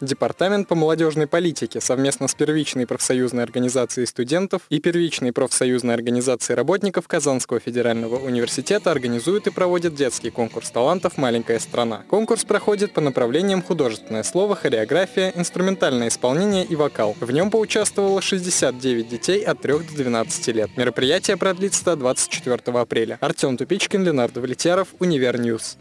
Департамент по молодежной политике совместно с первичной профсоюзной организацией студентов и первичной профсоюзной организацией работников Казанского федерального университета организует и проводит детский конкурс талантов «Маленькая страна». Конкурс проходит по направлениям художественное слово, хореография, инструментальное исполнение и вокал. В нем поучаствовало 69 детей от 3 до 12 лет. Мероприятие продлится до 24 апреля. Артем Тупичкин, Ленар Давлетьяров, Универ News.